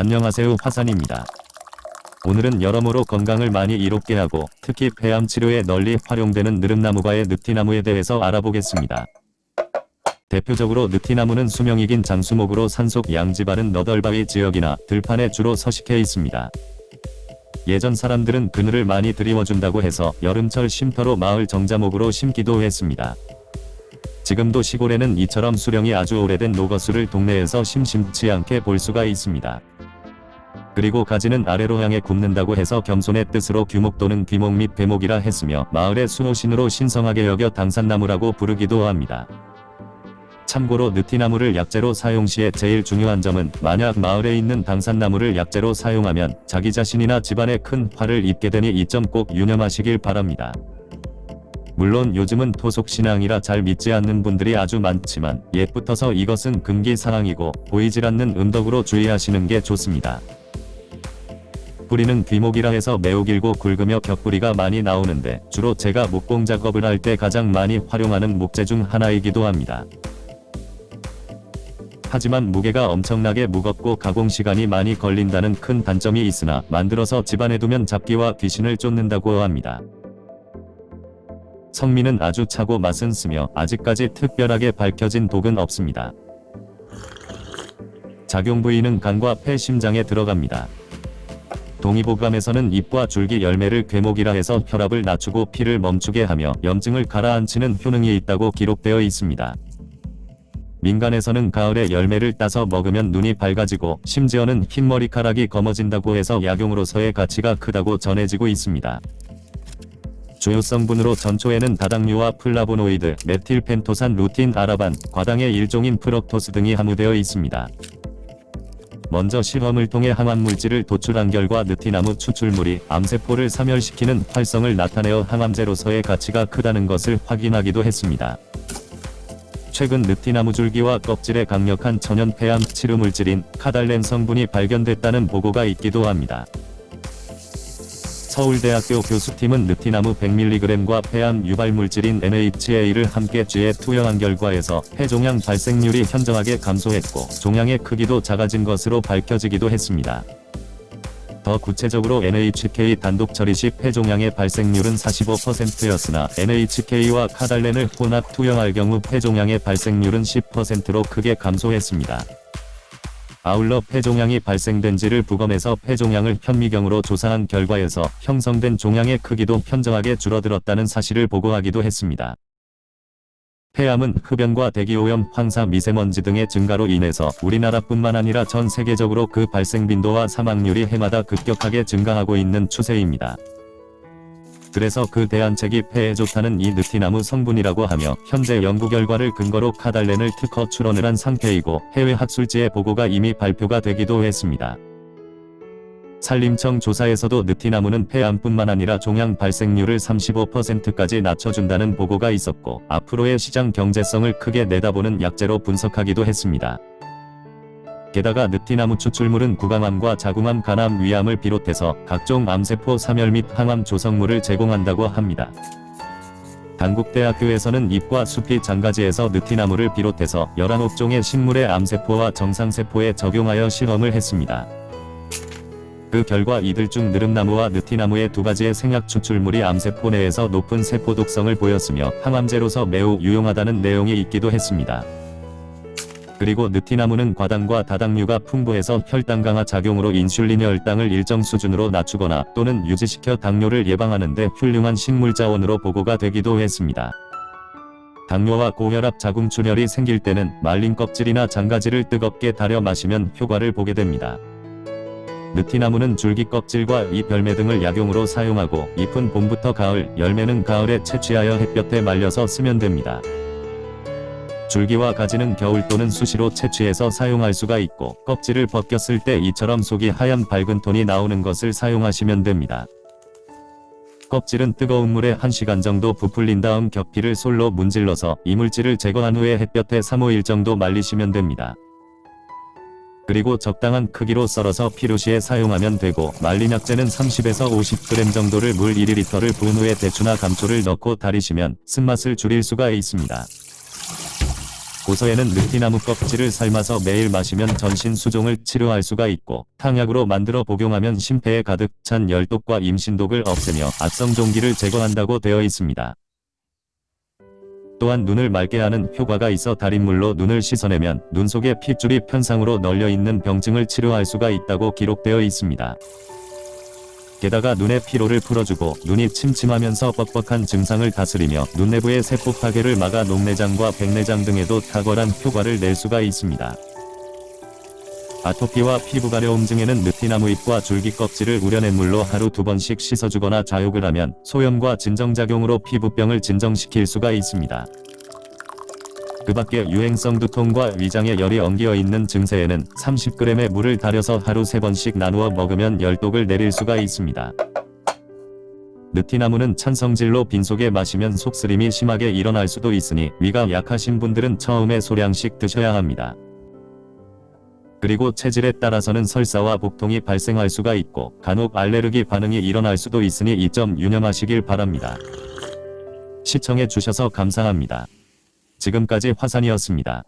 안녕하세요 화산입니다. 오늘은 여러모로 건강을 많이 이롭게 하고 특히 폐암 치료에 널리 활용되는 느릅나무과의 느티나무에 대해서 알아보겠습니다. 대표적으로 느티나무는 수명이 긴 장수목으로 산속 양지바른 너덜바위 지역이나 들판에 주로 서식해 있습니다. 예전 사람들은 그늘을 많이 드리워준다고 해서 여름철 쉼터로 마을 정자목으로 심기도 했습니다. 지금도 시골에는 이처럼 수령이 아주 오래된 노거수를 동네에서 심심치 않게 볼 수가 있습니다. 그리고 가지는 아래로 향해 굽는다고 해서 겸손의 뜻으로 규목 또는 귀목 및 괴목이라 했으며 마을의 수호신으로 신성하게 여겨 당산나무라고 부르기도 합니다. 참고로 느티나무를 약재로 사용 시에 제일 중요한 점은 만약 마을에 있는 당산나무를 약재로 사용하면 자기 자신이나 집안에 큰 화를 입게 되니 이 점 꼭 유념하시길 바랍니다. 물론 요즘은 토속신앙이라 잘 믿지 않는 분들이 아주 많지만 옛부터서 이것은 금기사항이고 보이질 않는 은덕으로 주의하시는 게 좋습니다. 뿌리는 귀목이라 해서 매우 길고 굵으며 겹뿌리가 많이 나오는데 주로 제가 목공 작업을 할 때 가장 많이 활용하는 목재 중 하나이기도 합니다. 하지만 무게가 엄청나게 무겁고 가공 시간이 많이 걸린다는 큰 단점이 있으나 만들어서 집안에 두면 잡기와 귀신을 쫓는다고 합니다. 성미는 아주 차고 맛은 쓰며 아직까지 특별하게 밝혀진 독은 없습니다. 작용 부위는 간과 폐 심장에 들어갑니다. 동의보감에서는 잎과 줄기 열매를 괴목이라 해서 혈압을 낮추고 피를 멈추게 하며 염증을 가라앉히는 효능이 있다고 기록되어 있습니다. 민간에서는 가을에 열매를 따서 먹으면 눈이 밝아지고 심지어는 흰머리카락이 검어진다고 해서 약용으로서의 가치가 크다고 전해지고 있습니다. 주요 성분으로 전초에는 다당류와 플라보노이드, 메틸펜토산 루틴 아라반, 과당의 일종인 프럭토스 등이 함유되어 있습니다. 먼저 실험을 통해 항암 물질을 도출한 결과 느티나무 추출물이 암세포를 사멸시키는 활성을 나타내어 항암제로서의 가치가 크다는 것을 확인하기도 했습니다. 최근 느티나무 줄기와 껍질에 강력한 천연 폐암 치료 물질인 카달렌 성분이 발견됐다는 보고가 있기도 합니다. 서울대학교 교수팀은 느티나무 100mg과 폐암 유발물질인 NHA를 함께 쥐에 투여한 결과에서 폐종양 발생률이 현저하게 감소했고 종양의 크기도 작아진 것으로 밝혀지기도 했습니다. 더 구체적으로 NHK 단독 처리 시 폐종양의 발생률은 45%였으나 NHK와 카달렌을 혼합 투여할 경우 폐종양의 발생률은 10%로 크게 감소했습니다. 아울러 폐종양이 발생된 지를 부검해서 폐종양을 현미경으로 조사한 결과에서 형성된 종양의 크기도 현저하게 줄어들었다는 사실을 보고하기도 했습니다. 폐암은 흡연과 대기오염, 황사, 미세먼지 등의 증가로 인해서 우리나라뿐만 아니라 전 세계적으로 그 발생 빈도와 사망률이 해마다 급격하게 증가하고 있는 추세입니다. 그래서 그 대안책이 폐에 좋다는 이 느티나무 성분이라고 하며 현재 연구 결과를 근거로 카달렌을 특허 출원을 한 상태이고 해외 학술지의 보고가 이미 발표가 되기도 했습니다. 산림청 조사에서도 느티나무는 폐암뿐만 아니라 종양 발생률을 35%까지 낮춰준다는 보고가 있었고 앞으로의 시장 경제성을 크게 내다보는 약재로 분석하기도 했습니다. 게다가 느티나무 추출물은 구강암과 자궁암, 간암, 위암을 비롯해서 각종 암세포 사멸 및 항암 조성물을 제공한다고 합니다. 단국대학교에서는 잎과 수피 잔가지에서 느티나무를 비롯해서 11수종의 식물의 암세포와 정상세포에 적용하여 실험을 했습니다. 그 결과 이들 중 느릅나무와 느티나무의 두 가지의 생약 추출물이 암세포 내에서 높은 세포 독성을 보였으며 항암제로서 매우 유용하다는 내용이 있기도 했습니다. 그리고 느티나무는 과당과 다당류가 풍부해서 혈당 강하 작용으로 인슐린 혈당을 일정 수준으로 낮추거나 또는 유지시켜 당뇨를 예방하는 데 훌륭한 식물자원으로 보고가 되기도 했습니다. 당뇨와 고혈압 자궁출혈이 생길 때는 말린 껍질이나 장가지를 뜨겁게 달여 마시면 효과를 보게 됩니다. 느티나무는 줄기 껍질과 잎 열매 등을 약용으로 사용하고 잎은 봄부터 가을, 열매는 가을에 채취하여 햇볕에 말려서 쓰면 됩니다. 줄기와 가지는 겨울 또는 수시로 채취해서 사용할 수가 있고 껍질을 벗겼을 때 이처럼 속이 하얀 밝은 톤이 나오는 것을 사용하시면 됩니다. 껍질은 뜨거운 물에 1시간 정도 부풀린 다음 겹피를 솔로 문질러서 이물질을 제거한 후에 햇볕에 3-5일 정도 말리시면 됩니다. 그리고 적당한 크기로 썰어서 피루시에 사용하면 되고 말린 약재는 30에서 50g 정도를 물 1리터를 부은 후에 대추나 감초를 넣고 달이시면 쓴맛을 줄일 수가 있습니다. 고서에는 느티나무 껍질을 삶아서 매일 마시면 전신 수종을 치료할 수가 있고 탕약으로 만들어 복용하면 심폐에 가득 찬 열독과 임신독을 없애며 악성 종기를 제거한다고 되어 있습니다. 또한 눈을 맑게 하는 효과가 있어 달인물로 눈을 씻어내면 눈 속에 핏줄이 편상으로 널려 있는 병증을 치료할 수가 있다고 기록되어 있습니다. 게다가 눈의 피로를 풀어주고 눈이 침침하면서 뻑뻑한 증상을 다스리며 눈 내부의 세포 파괴를 막아 녹내장과 백내장 등에도 탁월한 효과를 낼 수가 있습니다. 아토피와 피부 가려움 증에는 느티나무 잎과 줄기 껍질을 우려낸 물로 하루 두 번씩 씻어주거나 좌욕을 하면 소염과 진정작용으로 피부병을 진정시킬 수가 있습니다. 그 밖에 유행성 두통과 위장에 열이 엉겨 있는 증세에는 30g의 물을 달여서 하루 3번씩 나누어 먹으면 열독을 내릴 수가 있습니다. 느티나무는 찬성질로 빈속에 마시면 속쓰림이 심하게 일어날 수도 있으니 위가 약하신 분들은 처음에 소량씩 드셔야 합니다. 그리고 체질에 따라서는 설사와 복통이 발생할 수가 있고 간혹 알레르기 반응이 일어날 수도 있으니 이 점 유념하시길 바랍니다. 시청해 주셔서 감사합니다. 지금까지 화산이었습니다.